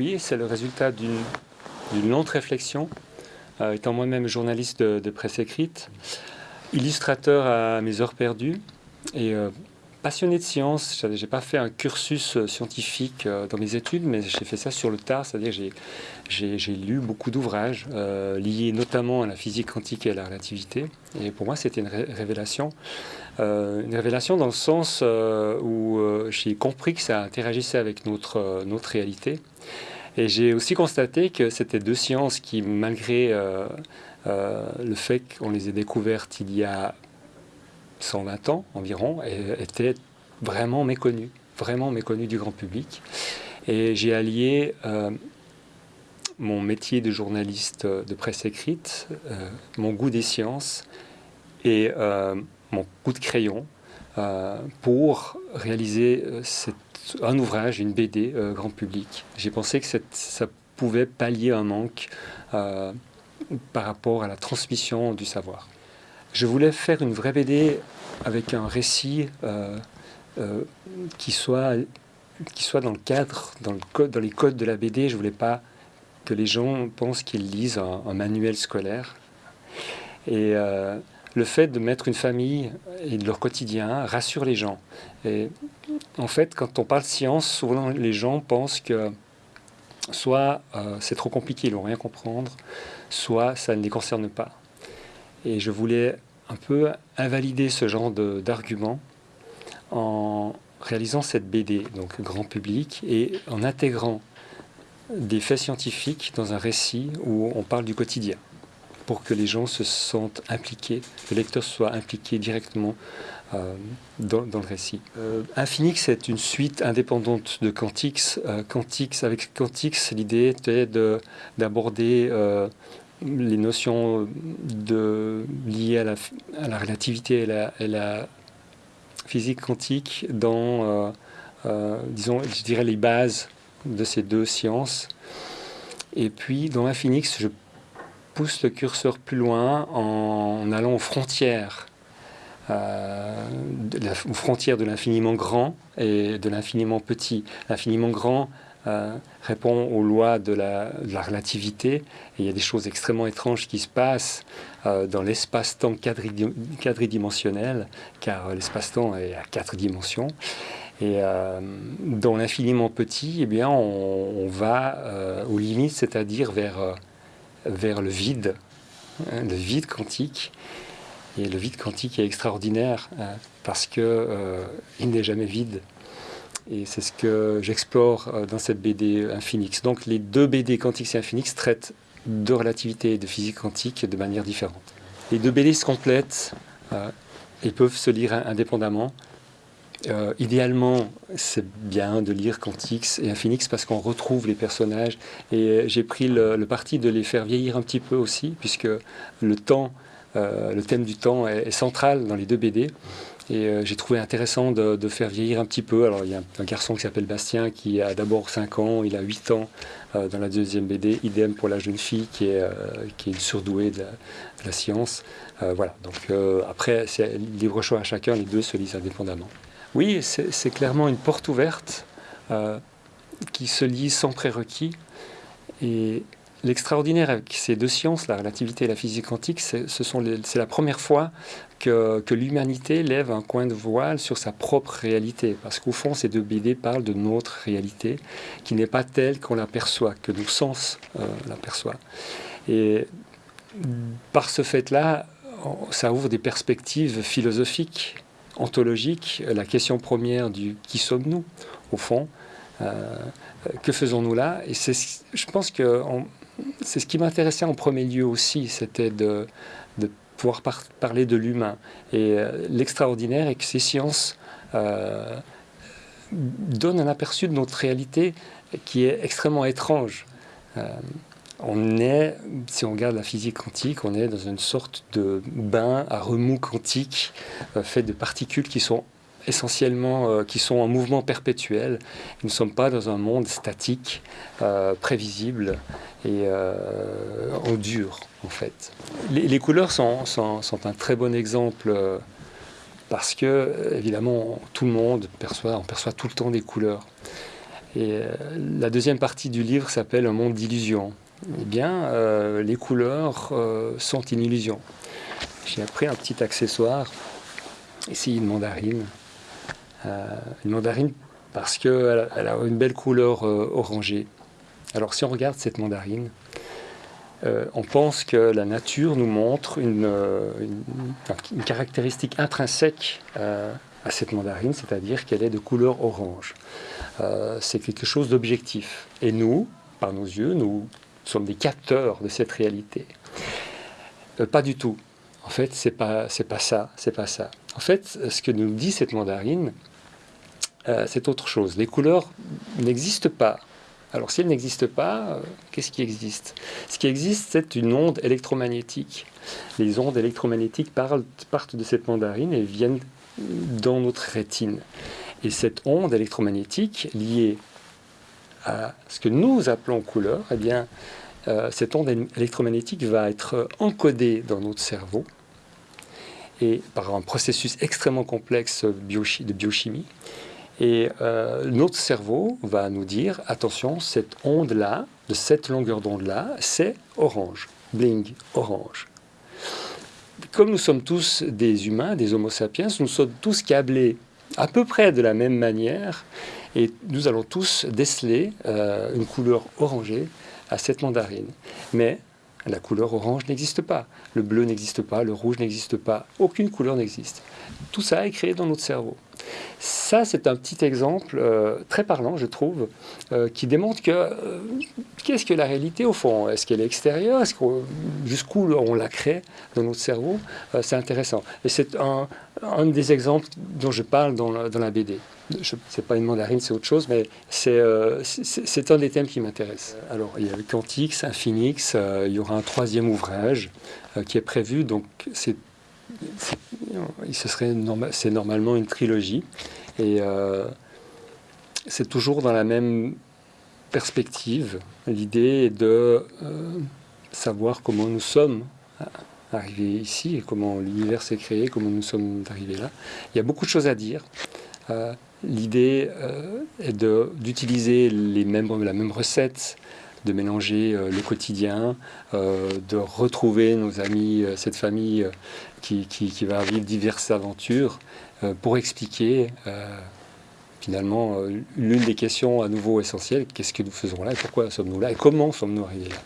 Oui, c'est le résultat d'une longue réflexion, euh, étant moi-même journaliste de, presse écrite, illustrateur à mes heures perdues et euh, passionné de science. Je n'ai pas fait un cursus euh, scientifique dans mes études, mais j'ai fait ça sur le tard, c'est-à-dire j'ai lu beaucoup d'ouvrages liés notamment à la physique quantique et à la relativité. Et pour moi, c'était une révélation. une révélation dans le sens où j'ai compris que ça interagissait avec notre réalité et j'ai aussi constaté que c'était deux sciences qui, malgré euh, euh, le fait qu'on les ait découvertes il y a 120 ans environ, étaient vraiment méconnues, vraiment méconnues du grand public. Et j'ai allié euh, mon métier de journaliste de presse écrite, mon goût des sciences et mon coup de crayon pour réaliser cette un ouvrage, une BD euh, grand public. J'ai pensé que ça pouvait pallier un manque euh, par rapport à la transmission du savoir. Je voulais faire une vraie BD avec un récit euh, qui, soit, qui soit dans le cadre, dans, les codes de la BD. Je voulais pas que les gens pensent qu'ils lisent un, manuel scolaire. Et le fait de mettre une famille et de leur quotidien rassure les gens. Et en fait, quand on parle science, souvent les gens pensent que soit euh, c'est trop compliqué, ils vont rien comprendre, soit ça ne les concerne pas. Et je voulais un peu invalider ce genre d'argument en réalisant cette BD, donc grand public, et en intégrant des faits scientifiques dans un récit où on parle du quotidien pour que les gens se sentent impliqués, que le lecteur soit impliqué directement euh, dans, le récit. Euh, Infinix est une suite indépendante de Quantix. Euh, Quantix avec Quantix, l'idée était d'aborder les notions liées à la, à la relativité et la, et la, physique quantique dans, disons, je dirais, les bases de ces deux sciences. Et puis, dans Infinix, je pousse le curseur plus loin en allant aux frontières, euh, aux frontières de l'infiniment grand et de l'infiniment petit. L'infiniment grand euh, répond aux lois de la, relativité il y a des choses extrêmement étranges qui se passent euh, dans l'espace-temps quadridimensionnel, car l'espace-temps est à quatre dimensions. Et dans l'infiniment petit, eh bien, on, on va aux limites, c'est-à-dire vers vers le vide, hein, le vide quantique. Et le vide quantique est extraordinaire hein, parce qu'il euh, n'est jamais vide. Et c'est ce que j'explore euh, dans cette BD Infinix. Donc les deux BD Quantix et Infinix traitent de relativité et de physique quantique de manière différente. Les deux BD se complètent euh, et peuvent se lire indépendamment. Euh, idéalement, c'est bien de lire Quantix et Infinix parce qu'on retrouve les personnages. Et euh, j'ai pris le, parti de les faire vieillir un petit peu aussi, puisque le temps, euh, le thème du temps est, central dans les deux BD. Et j'ai trouvé intéressant de, faire vieillir un petit peu. Alors, il y a un, garçon qui s'appelle Bastien qui a d'abord 5 ans, il a 8 ans dans la deuxième BD. Idem pour la jeune fille qui est, qui est une surdouée de la, science. voilà. Donc, après, c'est libre choix à chacun, les deux se lisent indépendamment. Oui, c'est clairement une porte ouverte euh, qui se lit sans prérequis. Et l'extraordinaire avec ces deux sciences, la relativité et la physique quantique, c'est la première fois que, l'humanité lève un coin de voile sur sa propre réalité. Parce qu'au fond, ces deux BD parlent de notre réalité, qui n'est pas telle qu'on l'aperçoit, que nos sens euh, l'aperçoivent. Et par ce fait-là, ça ouvre des perspectives philosophiques ontologique, la question première du qui sommes-nous, au fond, euh, que faisons-nous là? Et je pense que c'est ce qui m'intéressait en premier lieu aussi, c'était de, pouvoir parler de l'humain. Et euh, l'extraordinaire est que ces sciences euh, donnent un aperçu de notre réalité qui est extrêmement étrange on est, si on regarde la physique quantique, on est dans une sorte de bain à remous quantique euh, fait de particules qui sont essentiellement euh, qui sont en mouvement perpétuel. Nous ne sommes pas dans un monde statique, euh, prévisible et en dur en fait. Les, couleurs sont, un très bon exemple parce que évidemment tout le monde perçoit, on perçoit tout le temps des couleurs. Et la deuxième partie du livre s'appelle Un monde d'illusions. Eh bien, euh, les couleurs euh, sont une illusion. J'ai appris un petit accessoire, ici une mandarine. une mandarine parce qu'elle elle a une belle couleur orangée. Alors si on regarde cette mandarine, on pense que la nature nous montre une, caractéristique intrinsèque à cette mandarine, c'est-à-dire qu'elle est de couleur orange. Euh, c'est quelque chose d'objectif. Et nous, par nos yeux, nous sommes des capteurs de cette réalité. Euh, pas du tout. En fait, c'est pas c'est pas ça, c'est pas ça. En fait, ce que nous dit cette mandarine, euh, c'est autre chose. Les couleurs n'existent pas. Alors, si elles n'existent pas, qu'est-ce qui existe? Ce qui existe, c'est une onde électromagnétique. Les ondes électromagnétiques partent de cette mandarine et viennent dans notre rétine. Et cette onde électromagnétique liée à ce que nous appelons couleur, eh bien, euh, cette onde électromagnétique va être encodée dans notre cerveau et par un processus extrêmement complexe de biochimie. Et euh, notre cerveau va nous dire, attention, cette onde-là, de cette longueur d'onde-là, c'est orange, bling, orange comme nous sommes tous des humains, des homo sapiens, nous sommes tous câblés à peu près de la même manière et nous allons tous déceler euh, une couleur orangée à cette mandarine. Mais la couleur orange n'existe pas, le bleu n'existe pas, le rouge n'existe pas, aucune couleur n'existe. Tout ça est créé dans notre cerveau. Ça, c'est un petit exemple euh, très parlant, je trouve, euh, qui démontre que euh, qu'est-ce que la réalité au fond? Est-ce qu'elle est extérieure? Jusqu'où on la crée dans notre cerveau? C'est intéressant. Et c'est un, des exemples dont je parle dans la, BD. Ce n'est pas une mandarine, c'est autre chose, mais c'est un des thèmes qui m'intéresse. Alors, il y a le Quantix, Infinix, il y aura un troisième ouvrage qui est prévu, donc c'est c'est normalement une trilogie. Et euh, c'est toujours dans la même perspective. L'idée est de euh, savoir comment nous sommes arrivés ici et comment l'univers s'est créé, comment nous sommes arrivés là. Il y a beaucoup de choses à dire. Euh, l'idée est d'utiliser la même recette, de mélanger le quotidien, de retrouver nos amis, cette famille qui, va vivre diverses aventures euh, pour expliquer euh, finalement euh, l'une des questions à nouveau essentielles, qu'est-ce que nous faisons là et pourquoi sommes-nous là et comment sommes-nous arrivés là